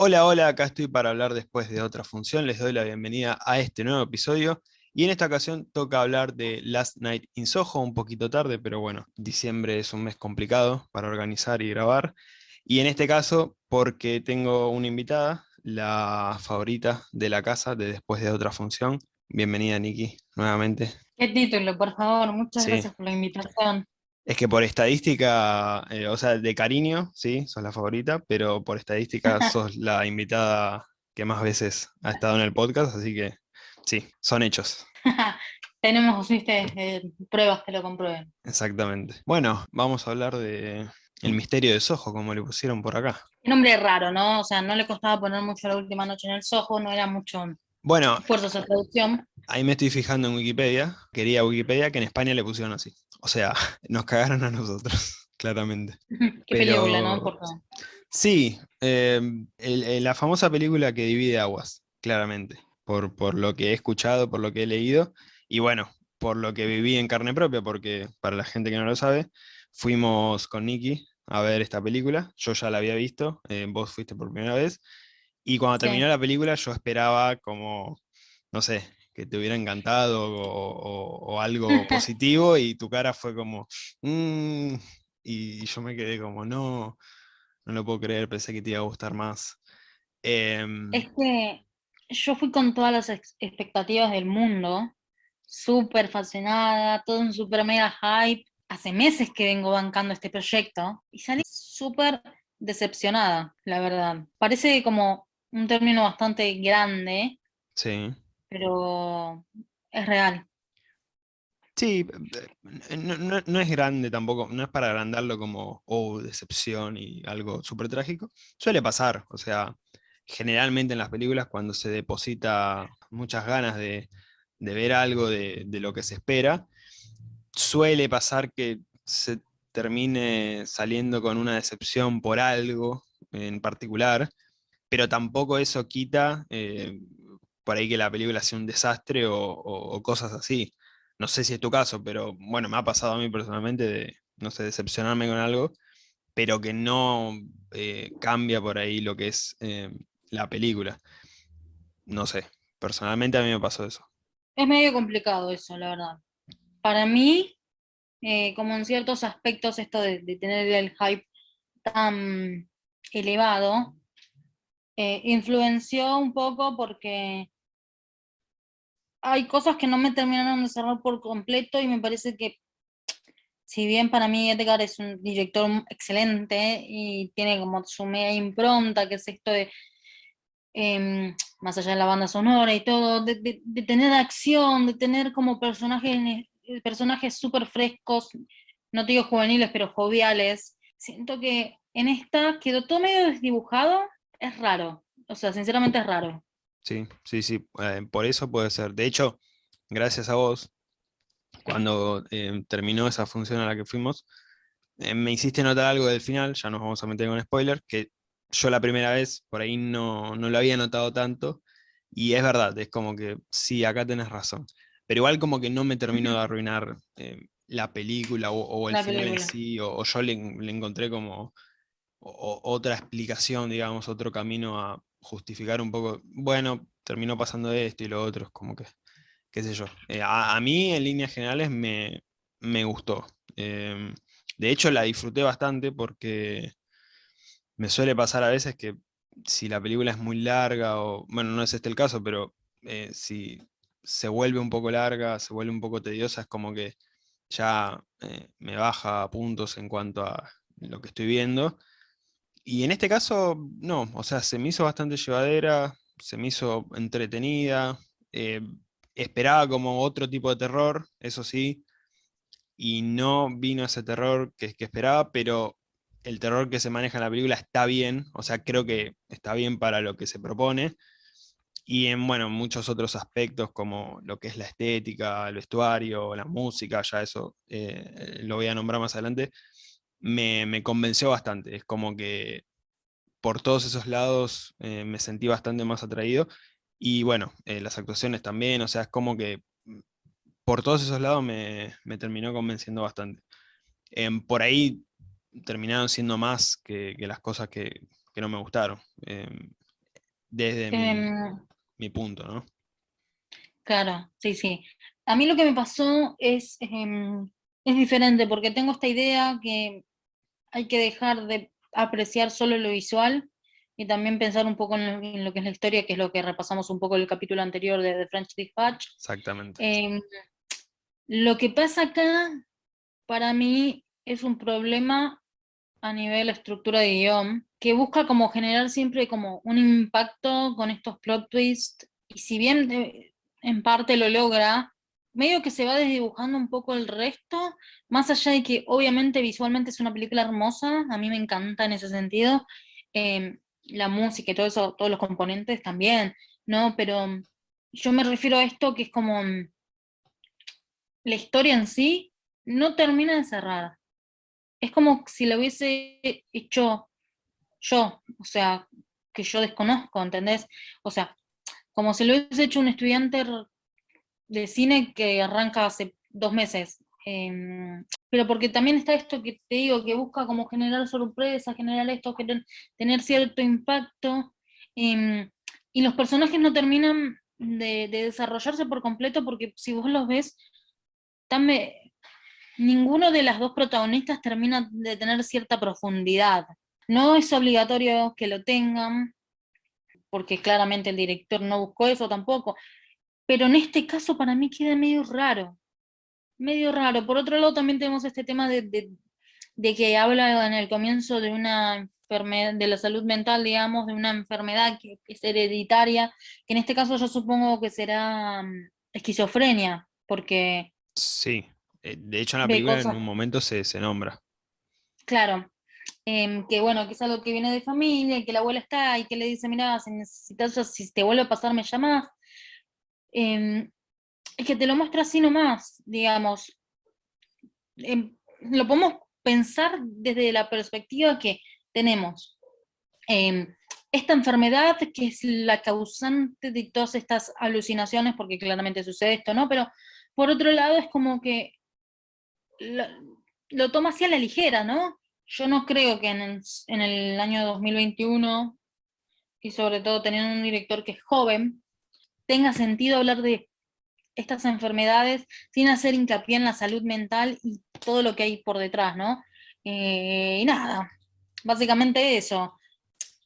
Hola, hola, acá estoy para hablar después de otra función. Les doy la bienvenida a este nuevo episodio. Y en esta ocasión toca hablar de Last Night in Soho, un poquito tarde, pero bueno, diciembre es un mes complicado para organizar y grabar. Y en este caso, porque tengo una invitada, la favorita de la casa de después de otra función. Bienvenida, Nikki, nuevamente. ¿Qué título, por favor? Muchas gracias por la invitación. Es que por estadística, eh, o sea, de cariño, sí, sos la favorita, pero por estadística sos la invitada que más veces ha estado en el podcast, así que sí, son hechos. Tenemos, viste, eh, pruebas que lo comprueben. Exactamente. Bueno, vamos a hablar de el misterio de Soho, como le pusieron por acá. Un nombre raro, ¿no? O sea, no le costaba poner mucho la última noche en el Soho, no era mucho bueno, esfuerzo de traducción. Ahí me estoy fijando en Wikipedia, quería Wikipedia que en España le pusieron así. O sea, nos cagaron a nosotros, claramente. Qué película, ¿no? Sí, em, la famosa película que divide aguas, claramente, por, por lo que he escuchado, por lo que he leído, y bueno, por lo que viví en carne propia, porque para la gente que no lo sabe, fuimos con Nicky a ver esta película, yo ya la había visto, eh, vos fuiste por primera vez, y cuando terminó la película yo esperaba como, no sé, que te hubiera encantado o, algo positivo y tu cara fue como, mm", y yo me quedé como, no, no lo puedo creer, pensé que te iba a gustar más. Em, es que yo fui con todas las expectativas del mundo, súper fascinada, todo un súper mega hype. Hace meses que vengo bancando este proyecto y salí súper decepcionada, la verdad. Parece como un término bastante grande. Sí. Pero es real. Sí, eh, no, es grande tampoco, no es para agrandarlo como, oh, decepción y algo súper trágico. Suele pasar, o sea, generalmente en las películas cuando se deposita muchas ganas de, ver algo de, de, lo que se espera, suele pasar que se termine saliendo con una decepción por algo en particular, pero tampoco eso quita eh, por ahí que la película sea un desastre o, cosas así. No sé si es tu caso, pero bueno, me ha pasado a mí personalmente de, no sé, decepcionarme con algo, pero que no eh, cambia por ahí lo que es eh, la película. No sé, personalmente a mí me pasó eso. Es medio complicado eso, la verdad. Para mí, como en ciertos aspectos esto de, de tener el hype tan elevado, eh, influenció un poco porque hay cosas que no me terminaron de cerrar por completo y me parece que si bien para mí Edgar es un director excelente y tiene como su media impronta, que es esto de, em, más allá de la banda sonora y todo, de, tener acción, de tener como personajes personajes súper frescos, no digo juveniles, pero joviales, siento que en esta quedó todo medio desdibujado es raro. O sea, sinceramente es raro. Sí, sí, sí. Eh, por eso puede ser. De hecho, gracias a vos, cuando eh, terminó esa función a la que fuimos, eh, me hiciste notar algo del final, ya nos vamos a meter con spoiler, que yo la primera vez por ahí no, no lo había notado tanto, y es verdad, es como que sí, acá tenés razón. Pero igual como que no me terminó de arruinar la película o, el final en sí, o, yo le, encontré como otra explicación, digamos, otro camino a justificar un poco, bueno, terminó pasando esto y lo otro, es como que, qué sé yo. Eh, a, mí, en líneas generales, me, gustó. Em, de hecho, la disfruté bastante porque me suele pasar a veces que si la película es muy larga, o bueno, no es este el caso, pero eh, si se vuelve un poco larga, se vuelve un poco tediosa, es como que ya eh, me baja puntos en cuanto a lo que estoy viendo. Y en este caso, no, o sea, se me hizo bastante llevadera, se me hizo entretenida, eh, esperaba como otro tipo de terror, eso sí, y no vino ese terror que, que esperaba, pero el terror que se maneja en la película está bien, o sea, creo que está bien para lo que se propone, y en, bueno, muchos otros aspectos como lo que es la estética, el vestuario, la música, ya eso eh, lo voy a nombrar más adelante, me, convenció bastante. Es como que por todos esos lados eh, me sentí bastante más atraído. Y bueno, eh, las actuaciones también, o sea, es como que por todos esos lados me, terminó convenciendo bastante. Em, por ahí terminaron siendo más que, las cosas que, no me gustaron. Em, desde Em, mi, punto, ¿no? Claro, sí, sí. A mí lo que me pasó es, es diferente, porque tengo esta idea que hay que dejar de apreciar solo lo visual y también pensar un poco en lo, que es la historia, que es lo que repasamos un poco en el capítulo anterior de The French Dispatch. Exactamente. Em, lo que pasa acá, para mí, es un problema a nivel estructura de guion, que busca como generar siempre como un impacto con estos plot twists, y si bien eh, en parte lo logra, medio que se va desdibujando un poco el resto, más allá de que obviamente visualmente es una película hermosa, a mí me encanta en ese sentido, em, la música y todo eso, todos los componentes también, ¿no? Pero yo me refiero a esto que es como mm, la historia en sí no termina de cerrar. Es como si lo hubiese hecho yo, o sea, que yo desconozco, ¿entendés? O sea, como si lo hubiese hecho un estudiante de cine que arranca hace dos meses. Em, pero porque también está esto que te digo, que busca como generar sorpresa, generar esto, tener cierto impacto, em, y los personajes no terminan de, desarrollarse por completo porque si vos los ves, ninguno de las dos protagonistas termina de tener cierta profundidad. No es obligatorio que lo tengan, porque claramente el director no buscó eso tampoco, pero en este caso para mí queda medio raro, medio raro. Por otro lado también tenemos este tema de, que habla en el comienzo de una enfermedad, de la salud mental, digamos, de una enfermedad que es hereditaria, que en este caso yo supongo que será mm, esquizofrenia, porque... Sí, eh, de hecho en la película en un momento se, se nombra. Claro, em, que bueno, que es algo que viene de familia, que la abuela está, y que le dice, mira, si necesitas, si te vuelve a pasar, me llamas, Em, es que te lo muestra así nomás, digamos. Em, lo podemos pensar desde la perspectiva que tenemos em, esta enfermedad que es la causante de todas estas alucinaciones, porque claramente sucede esto, ¿no? Pero por otro lado es como que lo, toma así a la ligera, ¿no? Yo no creo que en el, en el año 2021, y sobre todo teniendo un director que es joven, tenga sentido hablar de estas enfermedades sin hacer hincapié en la salud mental y todo lo que hay por detrás, ¿no? Eh, y nada, básicamente eso,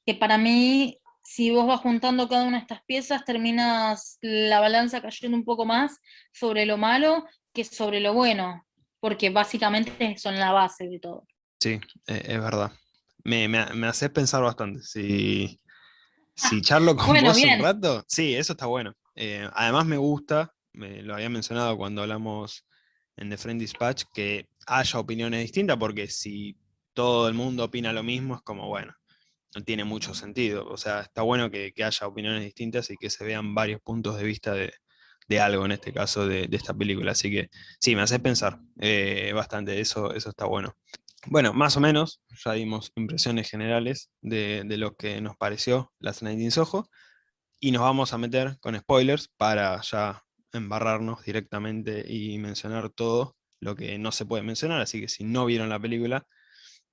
que para mí, si vos vas juntando cada una de estas piezas, terminas la balanza cayendo un poco más sobre lo malo que sobre lo bueno, porque básicamente son la base de todo. Sí, e, es verdad. Me, me, hace pensar bastante. Si, si charlo con vos un rato, sí, eso está bueno. Eh, además me gusta, me lo había mencionado cuando hablamos en The Friend Dispatch, que haya opiniones distintas, porque si todo el mundo opina lo mismo, es como, bueno, no tiene mucho sentido. O sea, está bueno que, haya opiniones distintas y que se vean varios puntos de vista de, algo, en este caso de, esta película. Así que sí, me hace pensar eh, bastante, eso, eso está bueno. Bueno, más o menos, ya dimos impresiones generales de, lo que nos pareció Las Night in Soho, y nos vamos a meter con spoilers para ya embarrarnos directamente y mencionar todo lo que no se puede mencionar, así que si no vieron la película,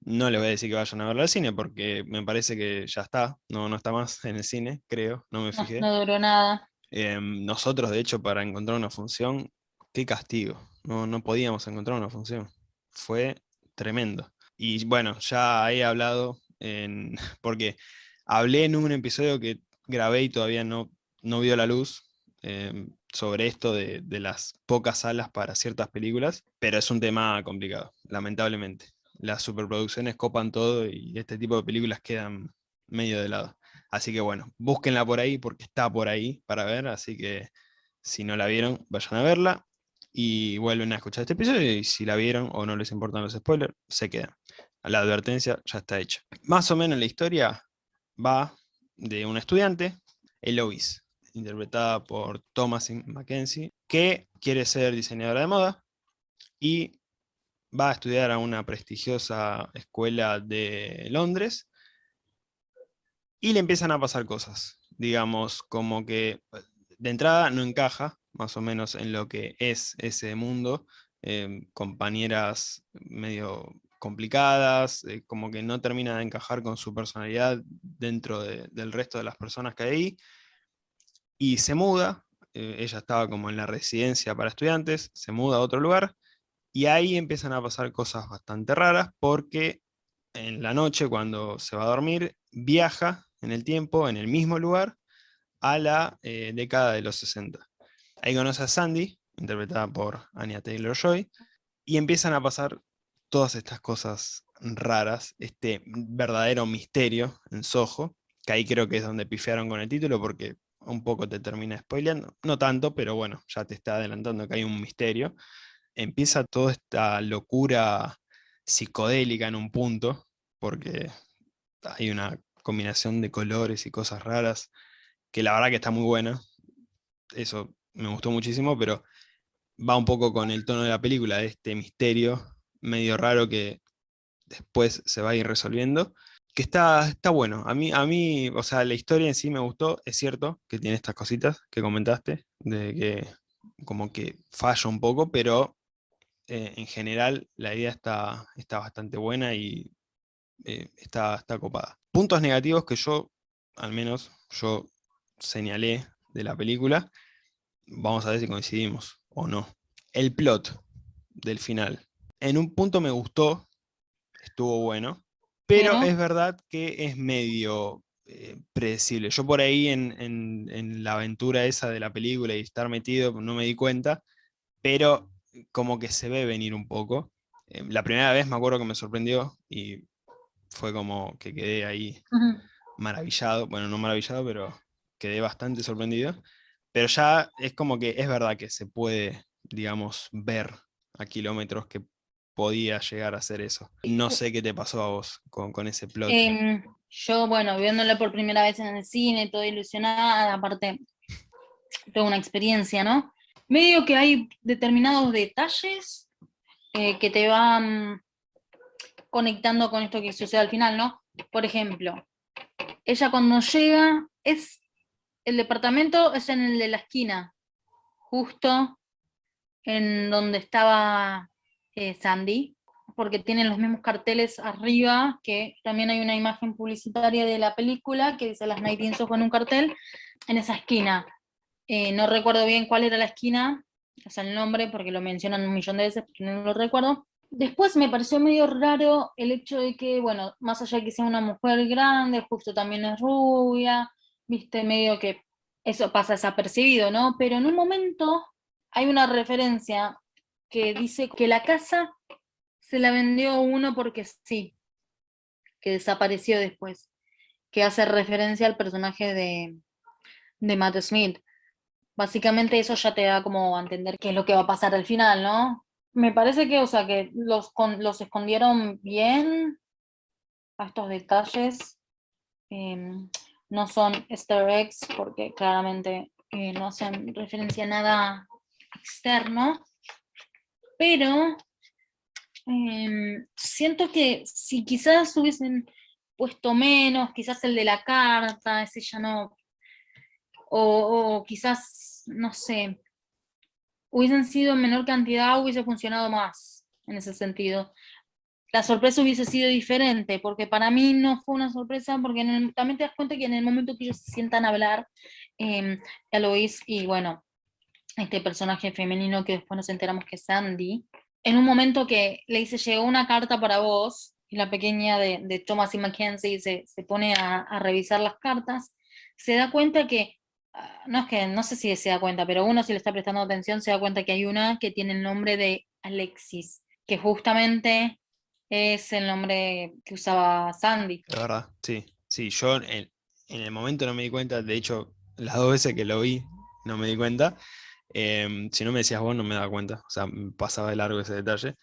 no les voy a decir que vayan a verla al cine, porque me parece que ya está, no, no está más en el cine, creo, no me fijé. No, duró nada. Em, nosotros, de hecho, para encontrar una función, qué castigo, no, no podíamos encontrar una función, fue tremendo. Y bueno, ya he hablado, en, porque hablé en un episodio que grabé y todavía no, no vio la luz em, sobre esto de, las pocas salas para ciertas películas, pero es un tema complicado, lamentablemente. Las superproducciones copan todo y este tipo de películas quedan medio de lado. Así que bueno, búsquenla por ahí porque está por ahí para ver, así que si no la vieron, vayan a verla y vuelven a escuchar este episodio y si la vieron o no les importan los spoilers, se quedan. La advertencia ya está hecha. Más o menos la historia va de un estudiante, Eloise, interpretada por Thomas Mackenzie, que quiere ser diseñadora de moda y va a estudiar a una prestigiosa escuela de Londres y le empiezan a pasar cosas, digamos, como que de entrada no encaja más o menos en lo que es ese mundo, em, compañeras medio complicadas, eh, como que no termina de encajar con su personalidad dentro del resto de las personas que hay ahí, y se muda, eh, ella estaba como en la residencia para estudiantes, se muda a otro lugar, y ahí empiezan a pasar cosas bastante raras, porque en la noche, cuando se va a dormir, viaja en el tiempo, en el mismo lugar, a la eh, década de los 60. Ahí conoce a Sandy, interpretada por Anya Taylor-Joy, y empiezan a pasar todas estas cosas raras, este verdadero misterio en Soho, que ahí creo que es donde pifiaron con el título, porque un poco te termina spoileando, no tanto, pero bueno, ya te está adelantando que hay un misterio. Empieza toda esta locura psicodélica en un punto, porque hay una combinación de colores y cosas raras, que la verdad que está muy buena, eso me gustó muchísimo, pero va un poco con el tono de la película, de este misterio medio raro que después se va a ir resolviendo, que está, está bueno. A mí, a mí, o sea, la historia en sí me gustó, es cierto que tiene estas cositas que comentaste, de que como que falla un poco, pero eh, en general la idea está, está bastante buena y eh, está, está copada. Puntos negativos que yo, al menos yo señalé de la película, vamos a ver si coincidimos o no. El plot del final. En un punto me gustó, estuvo bueno, pero es verdad que es medio eh, predecible. Yo por ahí en, la aventura esa de la película y estar metido no me di cuenta, pero como que se ve venir un poco. Eh, la primera vez me acuerdo que me sorprendió y fue como que quedé ahí maravillado, bueno, no maravillado, pero quedé bastante sorprendido. Pero ya es como que es verdad que se puede, digamos, ver a kilómetros que podía llegar a hacer eso. No sé qué te pasó a vos con, ese plot. Em, yo, bueno, viéndolo por primera vez en el cine, toda ilusionada, aparte, tengo una experiencia, ¿no? Medio que hay determinados detalles eh, que te van conectando con esto que sucede al final, ¿no? Por ejemplo, ella cuando llega es el departamento es en el de la esquina, justo en donde estaba eh, Sandy, porque tienen los mismos carteles arriba, que también hay una imagen publicitaria de la película que dice las Night Soho en un cartel, en esa esquina. Eh, no recuerdo bien cuál era la esquina, o sea, el nombre, porque lo mencionan un millón de veces, pero no lo recuerdo. Después me pareció medio raro el hecho de que, bueno, más allá de que sea una mujer grande, justo también es rubia, viste, medio que eso pasa desapercibido, ¿no? Pero en un momento hay una referencia que dice que la casa se la vendió uno porque sí, que desapareció después, que hace referencia al personaje de, de Matt Smith. Básicamente eso ya te da como a entender qué es lo que va a pasar al final, ¿no? Me parece que, o sea, que los, los escondieron bien a estos detalles. Em, no son easter eggs porque claramente eh, no hacen referencia a nada externo, pero em, siento que si quizás hubiesen puesto menos, quizás el de la carta, ese ya no, o, quizás, no sé, hubiesen sido en menor cantidad, hubiese funcionado más en ese sentido la sorpresa hubiese sido diferente, porque para mí no fue una sorpresa, porque también te das cuenta que en el momento que ellos se sientan a hablar, eh, Eloise y bueno, este personaje femenino que después nos enteramos que es Sandy, en un momento que le dice, llegó una carta para vos, y la pequeña de, Thomas y Mackenzie se, se pone a, a, revisar las cartas, se da cuenta que, ah, no es que, no sé si se da cuenta, pero uno si le está prestando atención se da cuenta que hay una que tiene el nombre de Alexis, que justamente es el nombre que usaba Sandy. La verdad, sí. Sí, yo en, el momento no me di cuenta, de hecho, las dos veces que lo vi no me di cuenta. Em, si no me decías vos, no me daba cuenta. O sea, pasaba de largo ese detalle.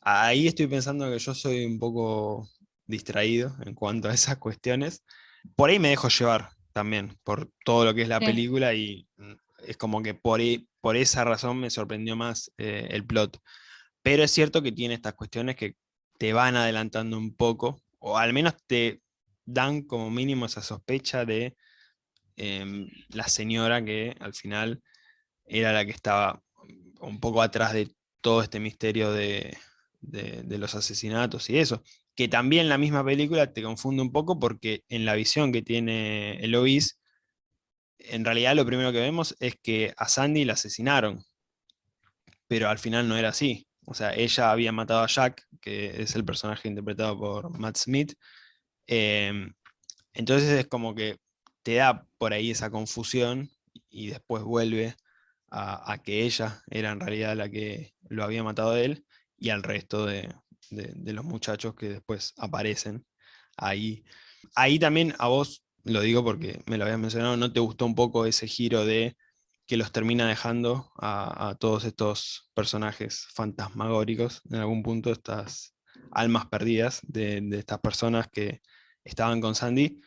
Ahí estoy pensando que yo soy un poco distraído en cuanto a esas cuestiones. Por ahí me dejo llevar también, por todo lo que es la película y mm, es como que por, por esa razón me sorprendió más eh, el plot. Pero es cierto que tiene estas cuestiones que te van adelantando un poco, o al menos te dan como mínimo esa sospecha de em, la señora que al final era la que estaba un poco atrás de todo este misterio de, de, los asesinatos y eso. Que también la misma película te confunde un poco porque en la visión que tiene Eloise, en realidad lo primero que vemos es que a Sandy la asesinaron, pero al final no era así. O sea, ella había matado a Jack, que es el personaje interpretado por Matt Smith. Em, entonces es como que te da por ahí esa confusión y después vuelve a, que ella era en realidad la que lo había matado a él y al resto de, los muchachos que después aparecen ahí. Ahí también a vos, lo digo porque me lo habías mencionado, ¿no te gustó un poco ese giro de que los termina dejando a, todos estos personajes fantasmagóricos, en algún punto estas almas perdidas de, estas personas que estaban con Sandy,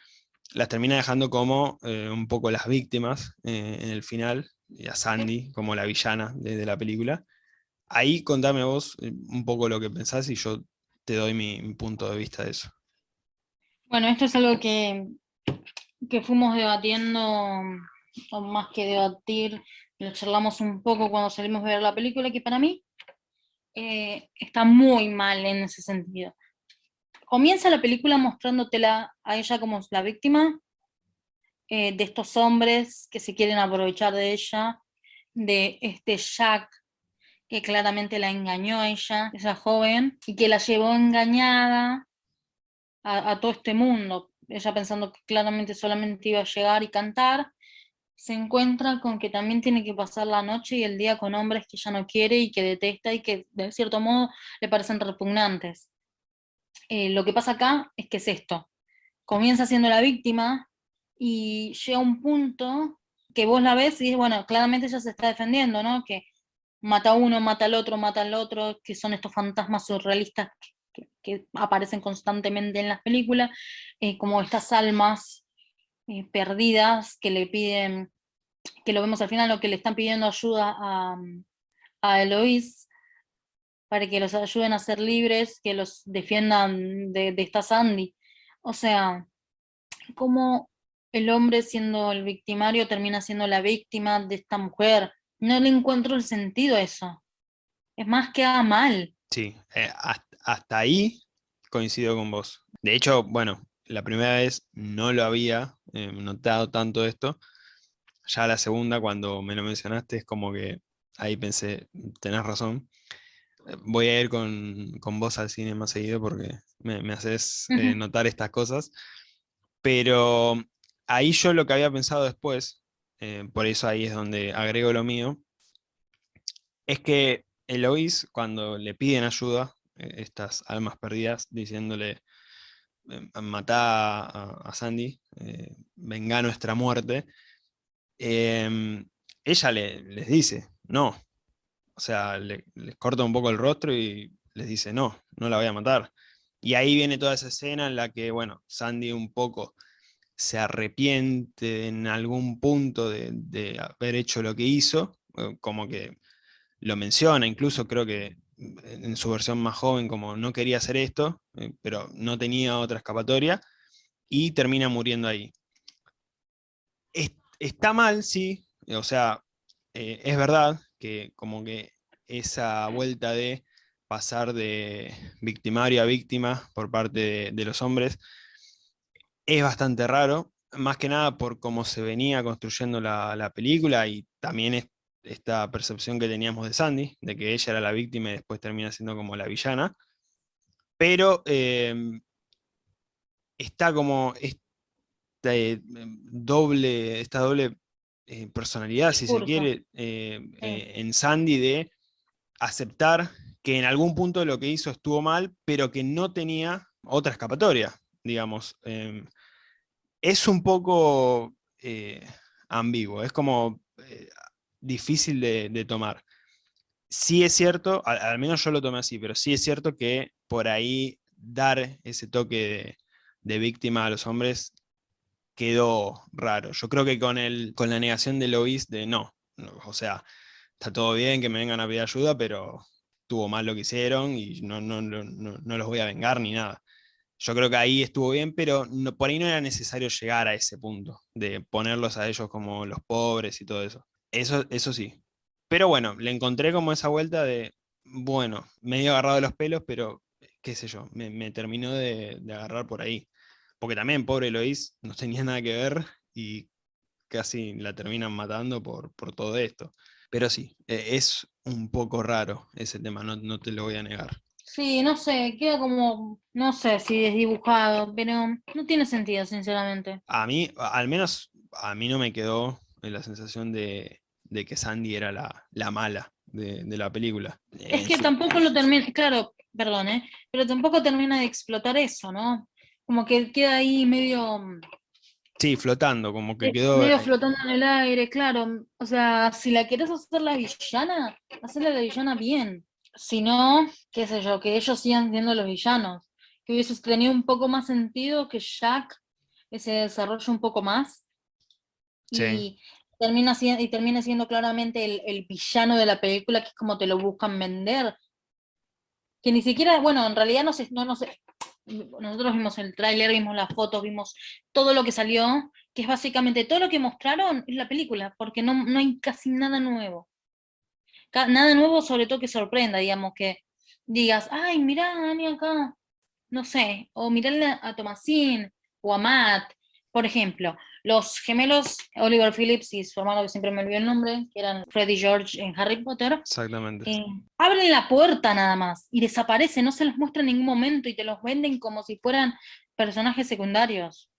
las termina dejando como eh, un poco las víctimas eh, en el final, y a Sandy como la villana de, la película. Ahí contame vos eh, un poco lo que pensás y yo te doy mi, punto de vista de eso. Bueno, esto es algo que, que fuimos debatiendo, o más que debatir, lo charlamos un poco cuando salimos a ver la película, que para mí eh, está muy mal en ese sentido. Comienza la película mostrándotela a ella como la víctima, eh, de estos hombres que se quieren aprovechar de ella, de este Jack que claramente la engañó a ella, esa joven, y que la llevó engañada a, todo este mundo. Ella pensando que claramente solamente iba a llegar y cantar, se encuentra con que también tiene que pasar la noche y el día con hombres que ella no quiere y que detesta y que de cierto modo le parecen repugnantes. Eh, lo que pasa acá es que es esto. Comienza siendo la víctima, y llega un punto que vos la ves y bueno, claramente ella se está defendiendo, ¿no? Que mata a uno, mata al otro, mata al otro, que son estos fantasmas surrealistas que, aparecen constantemente en las películas, eh, como estas almas eh, perdidas que le piden, que lo vemos al final, lo que le están pidiendo ayuda a, a Eloís, para que los ayuden a ser libres, que los defiendan de, de esta Sandy. O sea, como el hombre siendo el victimario termina siendo la víctima de esta mujer. No le encuentro el sentido a eso. Es más, que queda mal. Sí, eh, hasta ahí coincido con vos. De hecho, bueno, la primera vez no lo había eh, notado tanto esto. Ya la segunda, cuando me lo mencionaste, es como que ahí pensé, tenés razón. Voy a ir con, vos al cine más seguido porque me, haces eh, notar estas cosas. Pero ahí yo lo que había pensado después, eh, por eso ahí es donde agrego lo mío, es que Eloís, cuando le piden ayuda, eh, estas almas perdidas, diciéndole, eh, matá a, Sandy, venga nuestra muerte, em, ella les dice, no. O sea, les corta un poco el rostro y les dice, no, no la voy a matar. Y ahí viene toda esa escena en la que, bueno, Sandy un poco se arrepiente en algún punto de, haber hecho lo que hizo, eh, como que lo menciona, incluso creo que en su versión más joven como no quería hacer esto, eh, pero no tenía otra escapatoria, y termina muriendo ahí. está mal, sí, o sea, eh, es verdad que como que esa vuelta de pasar de victimario a víctima por parte de los hombres, es bastante raro, más que nada por cómo se venía construyendo la, película y también esta percepción que teníamos de Sandy, de que ella era la víctima y después termina siendo como la villana. Pero em, está como esta eh, doble, esta doble eh, personalidad, si se quiere, eh, en Sandy de aceptar que en algún punto lo que hizo estuvo mal, pero que no tenía otra escapatoria, digamos. Em, es un poco eh, ambiguo, es como eh, difícil de, tomar. Sí es cierto, al, menos yo lo tomé así, pero sí es cierto que por ahí dar ese toque de, víctima a los hombres quedó raro. Yo creo que con, el, con la negación de Lois de no, o sea, está todo bien que me vengan a pedir ayuda, pero tuvo mal lo que hicieron y no, no, no, no los voy a vengar ni nada. Yo creo que ahí estuvo bien, pero por ahí no era necesario llegar a ese punto, de ponerlos a ellos como los pobres y todo eso. Eso, eso sí. Pero bueno, le encontré como esa vuelta de, bueno, medio agarrado de los pelos, pero qué sé yo, me, terminó de, agarrar por ahí. Porque también, pobre Eloís, no tenía nada que ver y casi la terminan matando por, por todo esto. Pero sí, e, es un poco raro ese tema, no, no te lo voy a negar. Sí, no sé, queda como, no sé si desdibujado, pero no tiene sentido, sinceramente. A mí, al menos a mí no me quedó la sensación de, que Sandy era la, mala de, la película. Es que tampoco lo termina, claro, perdón, ¿eh? pero tampoco termina de explotar eso, ¿no? Como que queda ahí medio... Mm, sí, flotando, como que quedó... Medio flotando en el aire, claro. O sea, si la quieres hacer la villana, hacerla la villana bien. Si no, qué sé yo, que ellos sigan siendo los villanos. Que hubiese tenido un poco más sentido que Jack se desarrolle un poco más. Y termina siendo, y termina siendo claramente el, villano de la película, que es como te lo buscan vender. Que ni siquiera, bueno, en realidad no sé, no, no. Nosotros vimos el tráiler, vimos las fotos, vimos todo lo que salió, que es básicamente todo lo que mostraron en la película, porque no, no hay casi nada nuevo nada nuevo, sobre todo que sorprenda, digamos, que digas, ay, mirá Dani acá, no sé, o mirarle a Tomasín o a Matt, por ejemplo, los gemelos Oliver Phillips y su hermano, que siempre me olvidó el nombre, que eran Freddy George en Harry Potter. Exactamente. Eh, abren la puerta nada más y desaparecen, no se los muestra en ningún momento y te los venden como si fueran personajes secundarios.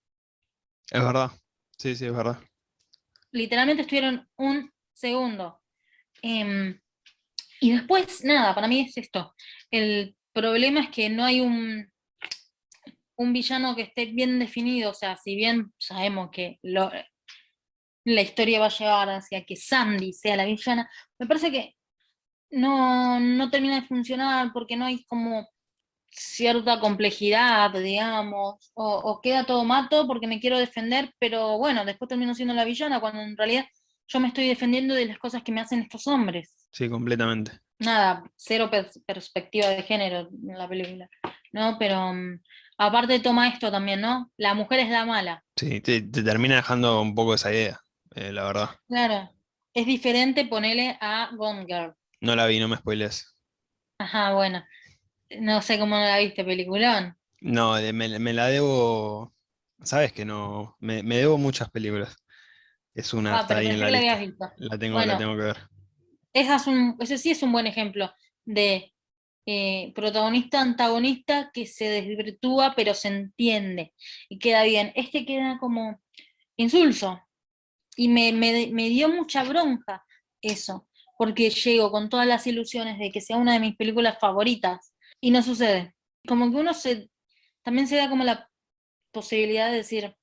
Es verdad, sí, sí, es verdad. Literalmente estuvieron un segundo. Em, y después, nada, para mí es esto. El problema es que no hay un, un villano que esté bien definido, o sea, si bien sabemos que la historia va a llevar hacia que Sandy sea la villana, me parece que no, no termina de funcionar porque no hay como cierta complejidad, digamos, o, o, queda todo mato porque me quiero defender, pero bueno, después termino siendo la villana, cuando en realidad yo me estoy defendiendo de las cosas que me hacen estos hombres. Sí, completamente. Nada, cero perspectiva de género en la película, ¿no? Pero mm, aparte toma esto también, ¿no? La mujer es la mala. Sí, te, termina dejando un poco esa idea, eh, la verdad. Claro, es diferente ponerle a Gone Girl. No la vi, no me spoiles. Ajá, bueno. No sé cómo la viste, peliculón. No, me, la debo. Sabes que no. Me, debo muchas películas. Es una ah, ahí en la, lista. La tengo, la tengo que ver ese sí es un buen ejemplo de eh, protagonista antagonista que se desvirtúa pero se entiende y queda bien. Este queda como insulso y me, dio mucha bronca eso, porque llego con todas las ilusiones de que sea una de mis películas favoritas y no sucede. Como que uno se, también se da como la posibilidad de decir,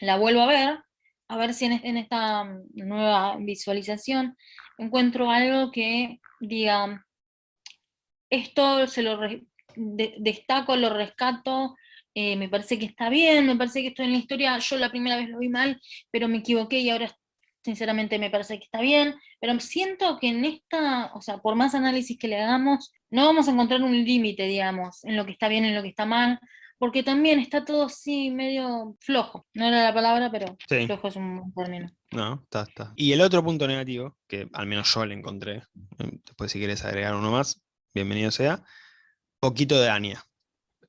la vuelvo a ver, a ver si en esta nueva visualización encuentro algo que diga, esto se lo destaco, lo rescato, eh, me parece que está bien, me parece que esto en la historia, yo la primera vez lo vi mal, pero me equivoqué y ahora sinceramente me parece que está bien, pero siento que en esta, o sea, por más análisis que le hagamos, no vamos a encontrar un límite, digamos, en lo que está bien, en lo que está mal, porque también está todo así medio flojo. No era la palabra, pero flojo es un término. No, está, está. Y el otro punto negativo, que al menos yo le encontré, em, después si quieres agregar uno más, bienvenido sea, poquito de Anya.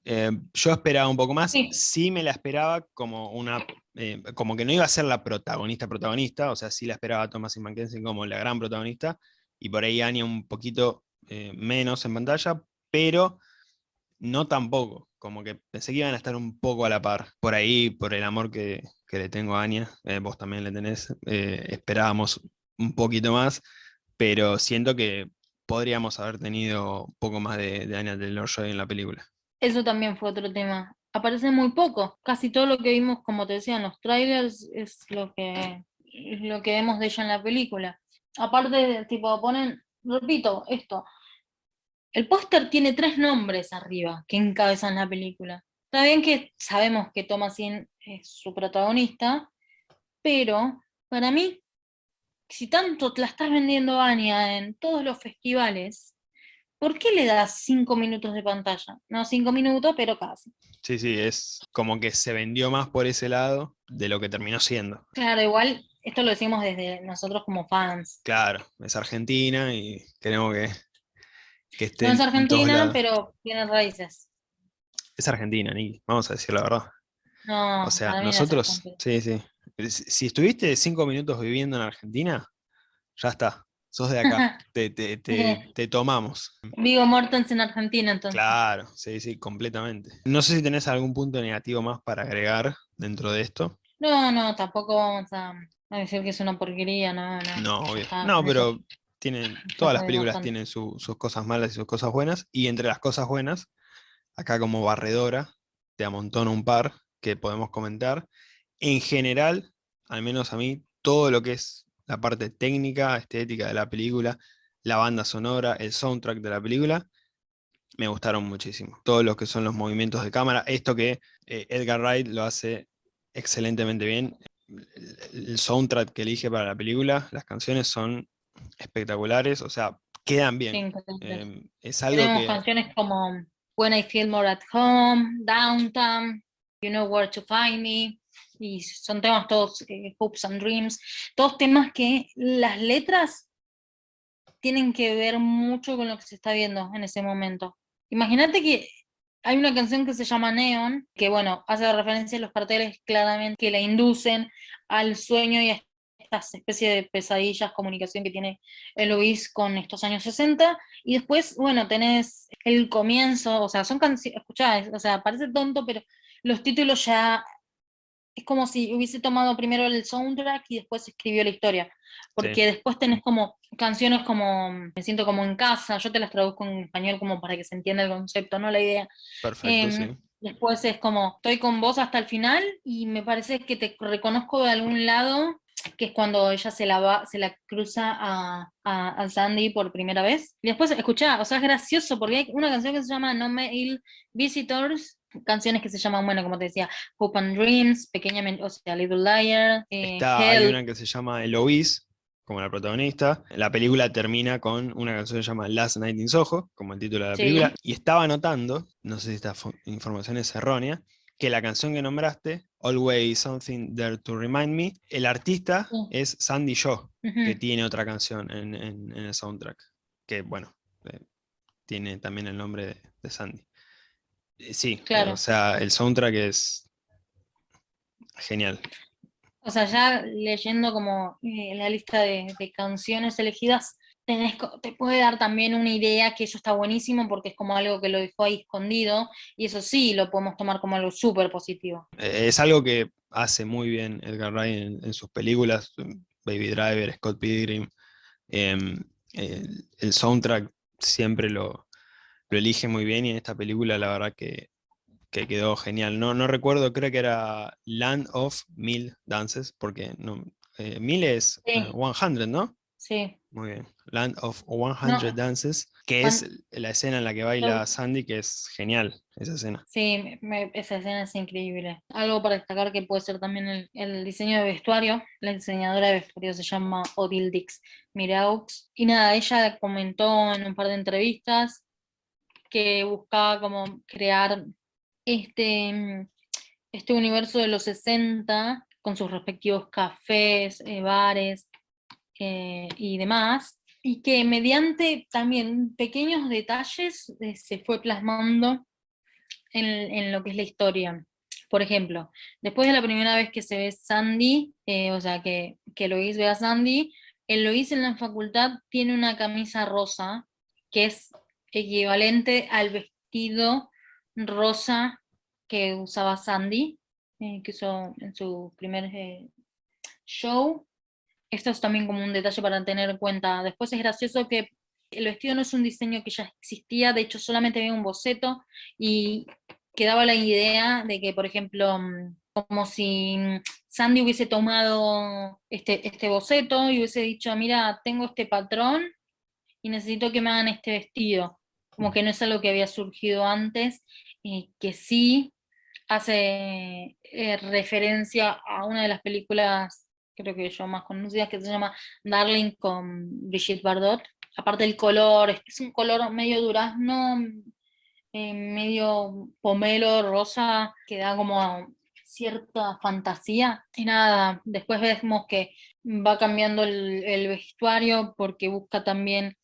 Eh, yo esperaba un poco más, sí. me la esperaba como una, eh, como que no iba a ser la protagonista protagonista, o sea, sí la esperaba a Thomas Mackenzie como la gran protagonista, y por ahí Anya un poquito eh, menos en pantalla, pero no tampoco, como que pensé que iban a estar un poco a la par. Por ahí, por el amor que, le tengo a Anya, vos también le tenés, esperábamos un poquito más, pero siento que podríamos haber tenido un poco más de, de Anya Taylor-Joy en la película. Eso también fue otro tema. Aparece muy poco. Casi todo lo que vimos, como te decía, en los trailers es lo que, lo que vemos de ella en la película. Aparte, tipo, ponen, repito, esto, el póster tiene tres nombres arriba que encabezan la película. Está bien que sabemos que Thomasin es su protagonista, pero para mí, si tanto te la estás vendiendo Anya en todos los festivales, ¿por qué le das cinco minutos de pantalla? No cinco minutos, pero casi. Sí, sí, es como que se vendió más por ese lado de lo que terminó siendo. Claro, igual esto lo decimos desde nosotros como fans. Claro, es Argentina y queremos que que esté No es argentina, pero tiene raíces. Es argentina, Niki, vamos a decir la verdad. No, O sea, no nosotros, sí, sí. Si estuviste cinco minutos viviendo en Argentina, ya está. Sos de acá. te, te- te- te tomamos. Vigo Mortens en Argentina, entonces. Claro, sí, sí, completamente. No sé si tenés algún punto negativo más para agregar dentro de esto. No, no, tampoco vamos a, a decir que es una porquería, no, no. No, obvio. Ah, No, pero tienen, todas las películas tienen su- sus cosas malas y sus cosas buenas. Y entre las cosas buenas, acá como barredora, te amontono un par que podemos comentar. En general, al menos a mí, todo lo que es la parte técnica, estética de la película, la banda sonora, el soundtrack de la película, me gustaron muchísimo. Todo lo que son los movimientos de cámara, esto que eh, Edgar Wright lo hace excelentemente bien. El, el soundtrack que elige para la película, las canciones son espectaculares, o sea, quedan bien. Sí. Em, es algo Tenemos que... canciones como When I Feel More at Home, Downtown, You Know Where to Find Me, y son temas todos, eh, Hopes and Dreams, todos temas que las letras tienen que ver mucho con lo que se está viendo en ese momento. Imagínate que hay una canción que se llama Neon, que bueno, hace referencia a los carteles claramente que la inducen al sueño y a estas especies de pesadillas, comunicación que tiene Eloís con estos años 60, y después, bueno, tenés el comienzo, o sea, son canciones, escuchá, o sea, parece tonto, pero los títulos ya es como si hubiese tomado primero el soundtrack y después escribió la historia. Porque después tenés como canciones como Me siento como en casa, yo te las traduzco en español como para que se entienda el concepto, no la idea. Perfecto, Em, sí. Después es como estoy con vos hasta el final y me parece que te reconozco de algún lado, que es cuando ella se la va, se la cruza a, a, a Sandy por primera vez. Y después, escuchá, o sea, es gracioso porque hay una canción que se llama No Mail Visitors, canciones que se llaman, bueno, como te decía, Hope and Dreams, pequeñamente, o sea, Little Liar, eh, Está, hay una que se llama Eloise, como la protagonista. La película termina con una canción que se llama Last Night in Soho, como el título de la Sí. película. Y estaba notando, no sé si esta información es errónea, que la canción que nombraste, Always Something There to Remind Me, el artista Sí. es Sandy Shaw, que tiene otra canción en, en- en el soundtrack, que bueno, eh, tiene también el nombre de, de Sandy. Eh, Sí, eh, Claro. o sea, el soundtrack es genial. O sea, ya leyendo como eh, la lista de, de canciones elegidas, tenés te puede dar también una idea que eso está buenísimo porque es como algo que lo dejó ahí escondido y eso sí lo podemos tomar como algo súper positivo. Es algo que hace muy bien Edgar Wright en, en sus películas, em, Baby Driver, Scott Pilgrim. em, el, el soundtrack siempre lo, lo elige muy bien y en esta película la verdad que, que quedó genial. No, no recuerdo, creo que era Land of Mil Dances, porque no, eh, Mil es Sí. eh, 100, ¿no? Sí, Muy bien. Land of 100 Dances, que es la escena en la que baila Sandy, que es genial, esa escena. sí, me- esa escena es increíble. Algo para destacar que puede ser también el, el diseño de vestuario. La diseñadora de vestuario se llama Odile Dix Miraux. Y nada, ella comentó en un par de entrevistas que buscaba como crear este, mm, este universo de los 60 con sus respectivos cafés, eh, bares eh, y demás, y que mediante también pequeños detalles eh, se fue plasmando en, en lo que es la historia. Por ejemplo, después de la primera vez que se ve Sandy, eh, o sea, que, que Lois ve a Sandy, el Lois en la facultad tiene una camisa rosa, que es equivalente al vestido rosa que usaba Sandy, eh, que usó en su primer eh, show. Esto es también como un detalle para tener en cuenta. Después es gracioso que el vestido no es un diseño que ya existía, de hecho solamente había un boceto y quedaba la idea de que, por ejemplo, como si Sandy hubiese tomado este, este boceto y hubiese dicho, mira, tengo este patrón y necesito que me hagan este vestido. Como que no es algo que había surgido antes, eh, que sí hace eh, referencia a una de las películas, creo que yo más conocidas, que se llama Darling con Brigitte Bardot. Aparte del color, es- un color medio durazno, eh, medio pomelo, rosa, que da como cierta fantasía. Y nada, después vemos que va cambiando el, el vestuario porque busca también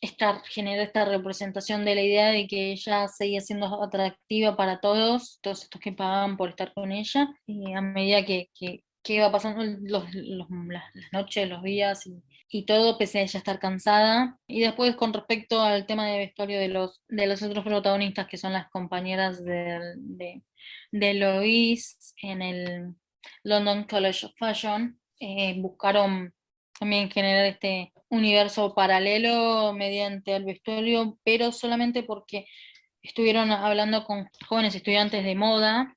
esta, genera esta representación de la idea de que ella seguía siendo atractiva para todos, todos estos que pagaban por estar con ella, y a medida que, que, iba pasando los, las, noches, los días y, todo, pese a ella estar cansada. Y después con respecto al tema de vestuario de los, de los otros protagonistas, que son las compañeras de, de, de Lois en el London College of Fashion, eh, buscaron también generar este universo paralelo mediante el vestuario, pero solamente porque estuvieron hablando con jóvenes estudiantes de moda,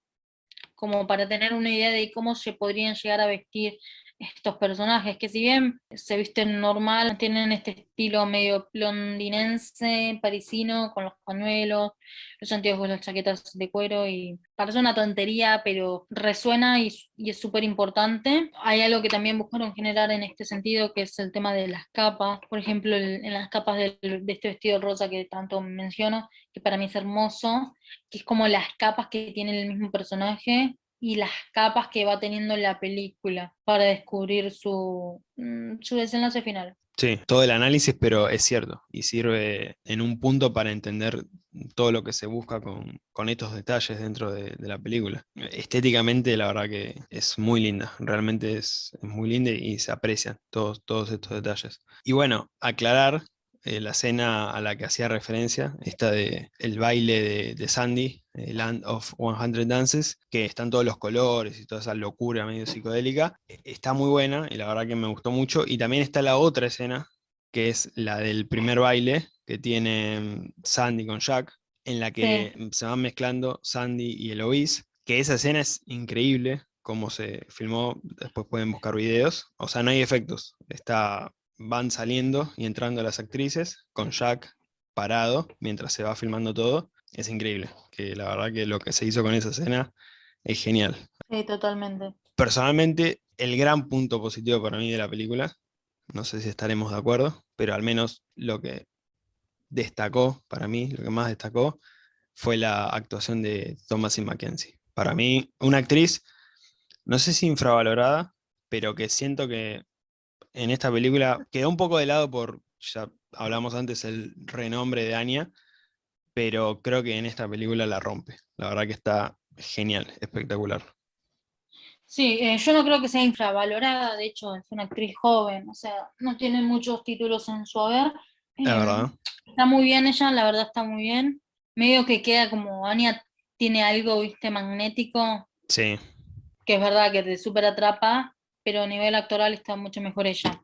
como para tener una idea de cómo se podrían llegar a vestir estos personajes, que si bien se visten normal, tienen este estilo medio londinense, parisino, con los pañuelos, los anteojos, las chaquetas de cuero, y parece una tontería, pero resuena y, es súper importante. Hay algo que también buscaron generar en este sentido, que es el tema de las capas, por ejemplo, en las capas de, de este vestido rosa que tanto menciono, que para mí es hermoso, que es como las capas que tiene el mismo personaje, y las capas que va teniendo la película para descubrir su, mm, su desenlace final. Sí, todo el análisis, pero es cierto, y sirve en un punto para entender todo lo que se busca con, con estos detalles dentro de, de, la película. Estéticamente, la verdad que es muy linda, realmente es, muy linda y se aprecian todos, todos estos detalles. Y bueno, aclarar eh, la escena a la que hacía referencia, esta de el baile de, Sandy, eh, Land of 100 Dances, que están todos los colores y toda esa locura medio psicodélica, e, está muy buena y la verdad que me gustó mucho. Y también está la otra escena, que es la del primer baile que tiene mm, Sandy con Jack, en la que se van mezclando Sandy y Eloise, que esa escena es increíble, cómo se filmó, después pueden buscar videos, o sea, no hay efectos, está van saliendo y entrando las actrices con Jack parado mientras se va filmando todo. Es increíble, que la verdad que lo que se hizo con esa escena es genial. Sí, totalmente. Personalmente, el gran punto positivo para mí de la película, no sé si estaremos de acuerdo, pero al menos lo que destacó para mí, lo que más destacó, fue la actuación de Thomasin Mackenzie. Para mí, una actriz, no sé si infravalorada, pero que siento que en esta película quedó un poco de lado por, ya hablamos antes, el renombre de Anya, pero creo que en esta película la rompe. La verdad que está genial, espectacular. Sí, eh, yo no creo que sea infravalorada, de hecho es una actriz joven, o sea, no tiene muchos títulos en su haber. La verdad. Está muy bien ella, la verdad está muy bien. Medio que queda como Anya tiene algo, viste, magnético. Sí. Que es verdad que te súper atrapa, pero a nivel actoral está mucho mejor ella.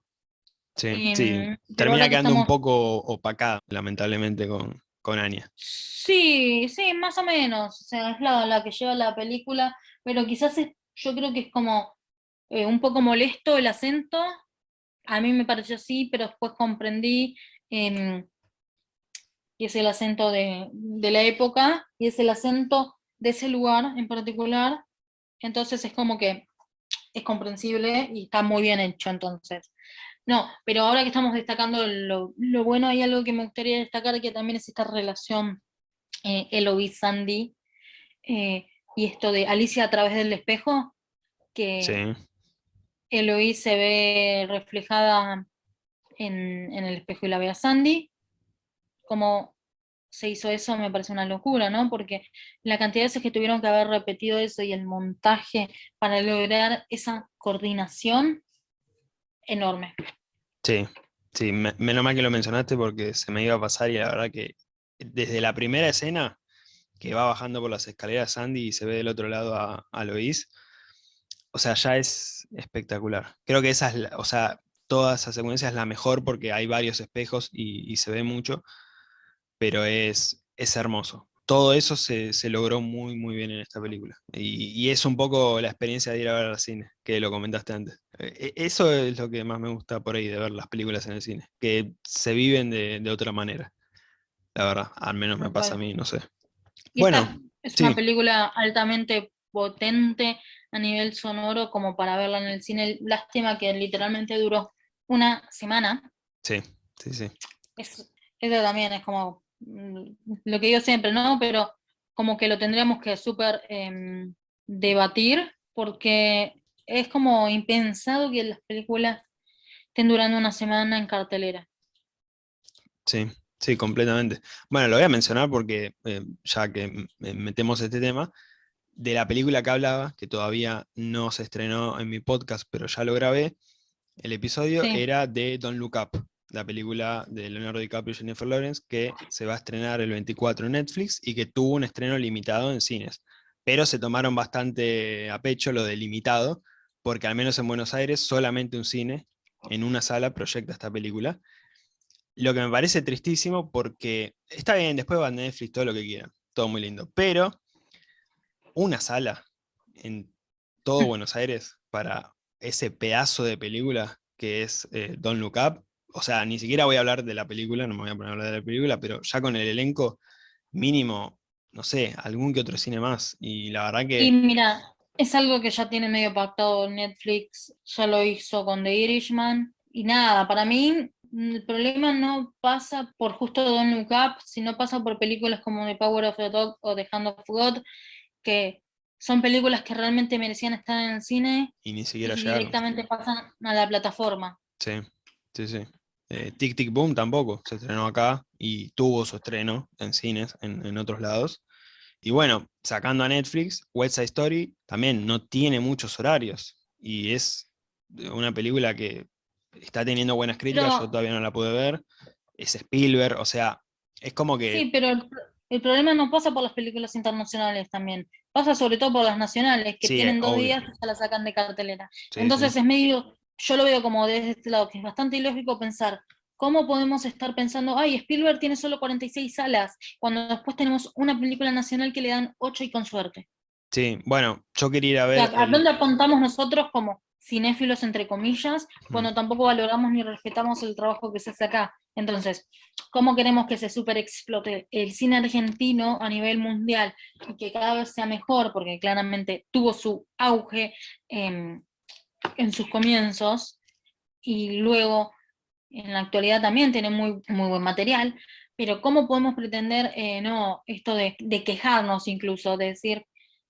Sí, sí. Mm, termina quedando un poco opacada, lamentablemente, con, con Anya. Sí, sí, más o menos. O sea, es la, la que lleva la película, pero quizás es, yo creo que es como eh, un poco molesto el acento. A mí me pareció así, pero después comprendí em, que es el acento de, de la época y es el acento de ese lugar en particular. Entonces es como que es comprensible y está muy bien hecho entonces. No, pero ahora que estamos destacando lo, bueno, hay algo que me gustaría destacar que también es esta relación eh, Eloise Sandy eh, y esto de Alicia a través del espejo, que sí. se ve reflejada en, en, el espejo y la ve a Sandy, como se hizo eso me parece una locura, ¿no? Porque la cantidad de veces que tuvieron que haber repetido eso y el montaje para lograr esa coordinación, enorme. Sí, sí, menos mal que lo mencionaste porque se me iba a pasar y la verdad que desde la primera escena que va bajando por las escaleras Sandy y se ve del otro lado a, a Lois, o sea, ya es espectacular. Creo que esa es, o sea, toda esa secuencia es la mejor porque hay varios espejos y se ve mucho, pero es, es hermoso. Todo eso se, logró muy, muy bien en esta película. Y, es un poco la experiencia de ir a ver al cine, que lo comentaste antes. E, e, eso es lo que más me gusta por ahí, de ver las películas en el cine, que se viven de, otra manera. La verdad, al menos me pasa a mí, no sé. bueno, es una película altamente potente a nivel sonoro como para verla en el cine. Lástima que literalmente duró una semana. Sí, sí, sí. eso también es como lo que digo siempre, ¿no? Pero como que lo tendríamos que súper em, debatir, porque es como impensado que las películas estén durando una semana en cartelera. Sí, sí, completamente. Bueno, lo voy a mencionar porque eh, ya que metemos este tema, de la película que hablaba, que todavía no se estrenó en mi podcast, pero ya lo grabé, el episodio era de Don't Look Up, la película de Leonardo DiCaprio y Jennifer Lawrence, que se va a estrenar el 24 en Netflix y que tuvo un estreno limitado en cines. Pero se tomaron bastante a pecho lo de limitado, porque al menos en Buenos Aires solamente un cine, en una sala, proyecta esta película. Lo que me parece tristísimo porque está bien, después va a Netflix, todo lo que quieran, todo muy lindo, pero una sala en todo Buenos Aires para ese pedazo de película que es eh, Don't Look Up. O sea, ni siquiera voy a hablar de la película, no me voy a poner a hablar de la película, pero ya con el elenco mínimo, no sé, algún que otro cine más. Y la verdad que... Y mira, es algo que ya tiene medio pactado Netflix, ya lo hizo con The Irishman. Y nada, para mí el problema no pasa por justo Don't Look Up, sino pasa por películas como The Power of the Dog o The Hand of God, que son películas que realmente merecían estar en el cine y ni siquiera directamente pasan a la plataforma. Sí, sí, sí. Eh, Tic Tic Boom tampoco se estrenó acá y tuvo su estreno en cines en, otros lados. Y bueno, sacando a Netflix, West Side Story también no tiene muchos horarios y es una película que está teniendo buenas críticas, yo todavía no la pude ver. Es Spielberg, o sea, es como que... Sí, pero el problema no pasa por las películas internacionales también, pasa sobre todo por las nacionales, que tienen dos días y se la sacan de cartelera. Entonces es medio, yo lo veo como desde este lado, que es bastante ilógico pensar, ¿cómo podemos estar pensando, ay, Spielberg tiene solo 46 salas, cuando después tenemos una película nacional que le dan 8 y con suerte? Sí, bueno, yo quería ir a ver... ¿A dónde apuntamos nosotros como cinéfilos, entre comillas, cuando tampoco valoramos ni respetamos el trabajo que se hace acá? Entonces, ¿cómo queremos que se super explote el cine argentino a nivel mundial y que cada vez sea mejor? Porque claramente tuvo su auge en sus comienzos y luego en la actualidad también tiene muy, muy buen material, pero ¿cómo podemos pretender, eh, no, esto de, quejarnos incluso, de decir,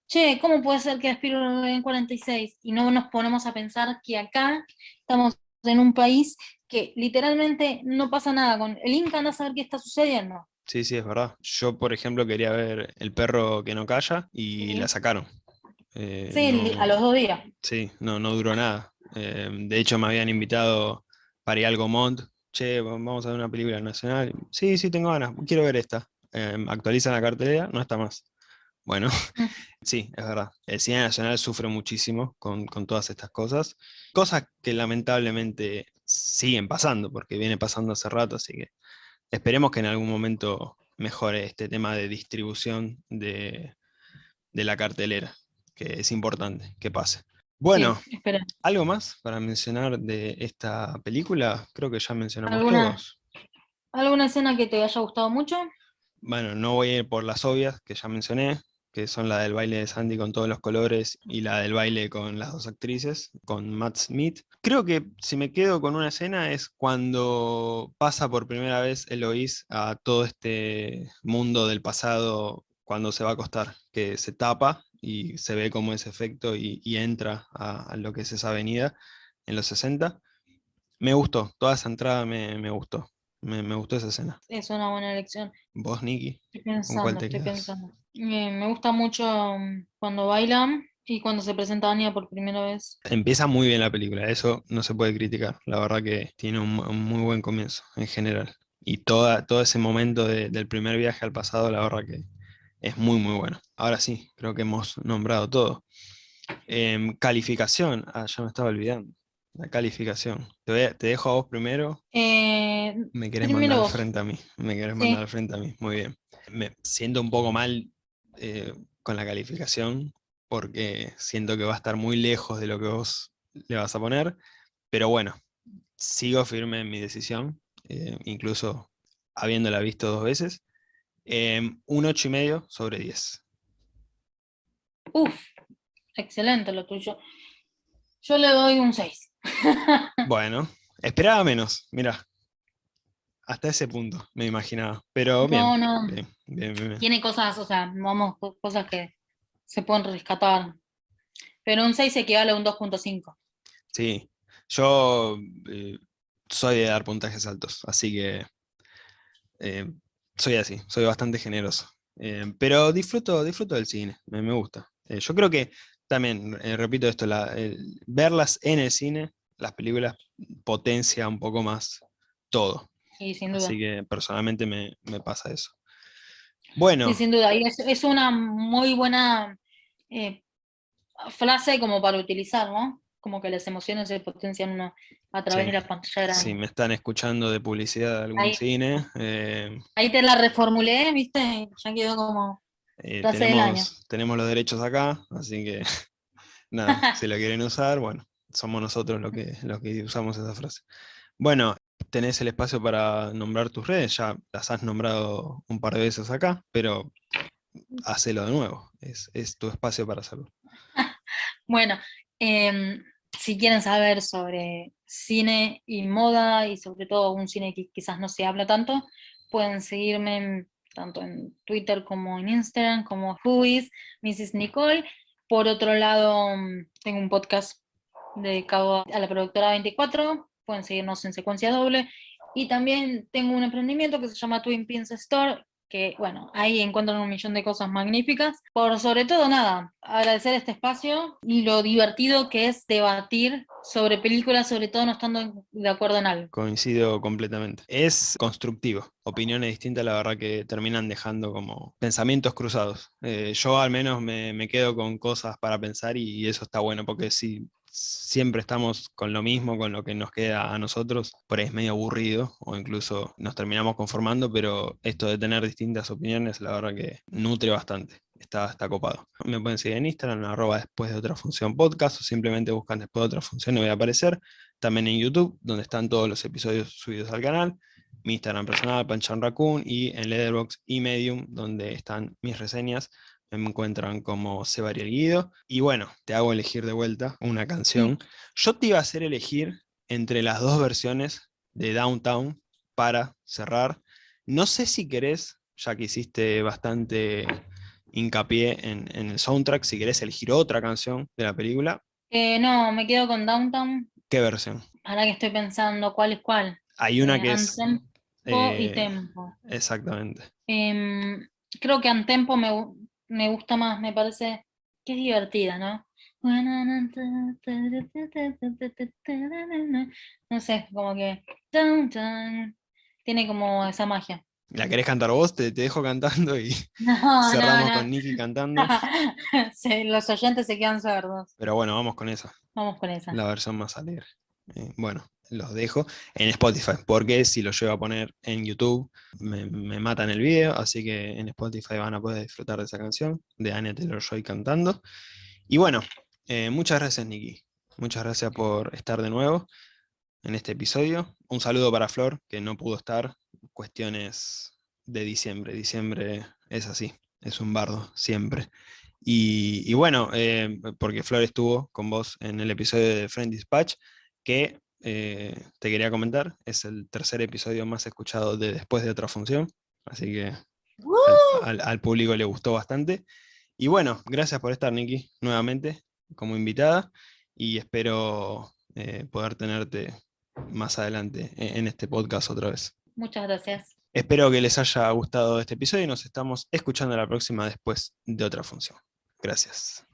che, ¿cómo puede ser que Aspiro en 46? Y no nos ponemos a pensar que acá estamos en un país que literalmente no pasa nada con el Inca, anda a saber qué está sucediendo. Sí, sí, es verdad. Yo, por ejemplo, quería ver El perro que no calla y la sacaron. Eh, sí, a los dos días. Sí, no, no duró nada. Eh, de hecho, me habían invitado para ir al Gomont. Che, vamos a ver una película nacional. Sí, sí, tengo ganas, quiero ver esta. Eh, actualizan la cartelera, no está más. Bueno, mm. sí, es verdad. El cine nacional sufre muchísimo con, todas estas cosas. Cosas que lamentablemente siguen pasando, porque viene pasando hace rato, así que esperemos que en algún momento mejore este tema de distribución de, la cartelera, que es importante que pase. Bueno, ¿algo más para mencionar de esta película? Creo que ya mencionamos todos. ¿Alguna escena que te haya gustado mucho? Bueno, no voy a ir por las obvias que ya mencioné, que son la del baile de Sandy con todos los colores y la del baile con las dos actrices, con Matt Smith. Creo que si me quedo con una escena es cuando pasa por primera vez Eloís a todo este mundo del pasado cuando se va a acostar, que se tapa y se ve como ese efecto y, entra a, lo que es esa avenida en los 60. Me gustó, toda esa entrada me, me gustó. Me, gustó esa escena. Es una buena elección. ¿Vos, Nicky? Estoy pensando, estoy pensando. me gusta mucho mm, cuando bailan y cuando se presenta Anya por primera vez. Empieza muy bien la película, eso no se puede criticar. La verdad que tiene un, muy buen comienzo en general. Y toda, todo ese momento del primer viaje al pasado, la verdad que es muy, muy bueno. Ahora sí, creo que hemos nombrado todo. Em, calificación, ah, ya me estaba olvidando. La calificación. Te, dejo a vos primero. Eh, me querés mandar al frente a mí. Me querés mandar al frente a mí. Muy bien. Me siento un poco mal eh, con la calificación porque siento que va a estar muy lejos de lo que vos le vas a poner. Pero bueno, sigo firme en mi decisión, eh, incluso habiéndola visto dos veces. Un 8 y medio sobre 10. Uf, excelente lo tuyo. Yo le doy un 6. Bueno, esperaba menos, mira. Hasta ese punto, me imaginaba. Pero bien. No, no. Tiene cosas, o sea, vamos, cosas que se pueden rescatar. Pero un 6 equivale a un 2.5. Sí, yo eh, soy de dar puntajes altos, así que eh, soy así, soy bastante generoso. Eh, pero disfruto, disfruto del cine, me, gusta. Eh, yo creo que también, repito esto, verlas en el cine, las películas, potencia un poco más todo. Sí, sin duda. Así que personalmente me, pasa eso. Bueno. Sí, sin duda. Y es, una muy buena frase como para utilizar, ¿no? Como que las emociones se potencian uno a través de la pantalla grande. Sí, me están escuchando de publicidad de algún cine. Eh, ahí te la reformulé, ¿viste? Ya quedó como eh, tenemos, tenemos los derechos acá, así que nada, si lo quieren usar, bueno, somos nosotros los que, los que usamos esa frase. Bueno, tenés el espacio para nombrar tus redes, ya las has nombrado un par de veces acá, pero hacelo de nuevo, es, es tu espacio para hacerlo. bueno, eh, si quieren saber sobre cine y moda, y sobre todo un cine que quizás no se habla tanto, pueden seguirme tanto en Twitter como en Instagram, como Whois, Mrs. Nicole. Por otro lado, tengo un podcast dedicado a la productora 24, pueden seguirnos en secuencia doble. Y también tengo un emprendimiento que se llama Twin Pins Store, que bueno, ahí encuentran un millón de cosas magníficas. Por sobre todo nada, agradecer este espacio y lo divertido que es debatir sobre películas, sobre todo no estando de acuerdo en algo. Coincido completamente. Es constructivo. Opiniones distintas, la verdad que terminan dejando como pensamientos cruzados. Eh, yo al menos me, me, quedo con cosas para pensar y eso está bueno, porque si siempre estamos con lo mismo, con lo que nos queda a nosotros, por ahí es medio aburrido o incluso nos terminamos conformando, pero esto de tener distintas opiniones, la verdad que nutre bastante. Está, está copado. Me pueden seguir en Instagram, arroba después de otra función podcast, o simplemente buscan después de otra función y voy a aparecer. También en YouTube, donde están todos los episodios subidos al canal. Mi Instagram personal, Panchan Raccoon, y en Letterboxd y Medium, donde están mis reseñas me encuentran como Sebariel Guido. Y bueno, te hago elegir de vuelta una canción. Yo te iba a hacer elegir entre las dos versiones de Downtown para cerrar. No sé si querés, ya que hiciste bastante hincapié en, el soundtrack, si querés elegir otra canción de la película. Eh, no, me quedo con Downtown. ¿Qué versión? Ahora que estoy pensando, ¿cuál es cuál? Hay una eh, que es... Tempo y eh, Tempo. Exactamente. Em, creo que Antempo me, me gusta más, me parece que es divertida, ¿no? No sé, como que tiene como esa magia. ¿La querés cantar vos? Te, dejo cantando y cerramos con Nicky cantando. los oyentes se quedan sordos. Pero bueno, vamos con esa. Vamos con esa. La versión más alegre. Eh, bueno, los dejo en Spotify, porque si lo llevo a poner en YouTube me, matan el video, así que en Spotify van a poder disfrutar de esa canción, de Anya Taylor-Joy cantando. Y bueno, eh, muchas gracias Nicky, muchas gracias por estar de nuevo en este episodio. Un saludo para Flor, que no pudo estar, cuestiones de diciembre, diciembre es así, es un bardo, siempre. Y, bueno, eh, porque Flor estuvo con vos en el episodio de Friend Dispatch, que eh, te quería comentar, es el tercer episodio más escuchado de Después de otra función, así que al, público le gustó bastante. Y bueno, gracias por estar, Nikki, nuevamente como invitada, y espero eh, poder tenerte más adelante e, en este podcast otra vez. Muchas gracias. Espero que les haya gustado este episodio y nos estamos escuchando la próxima después de otra función. Gracias.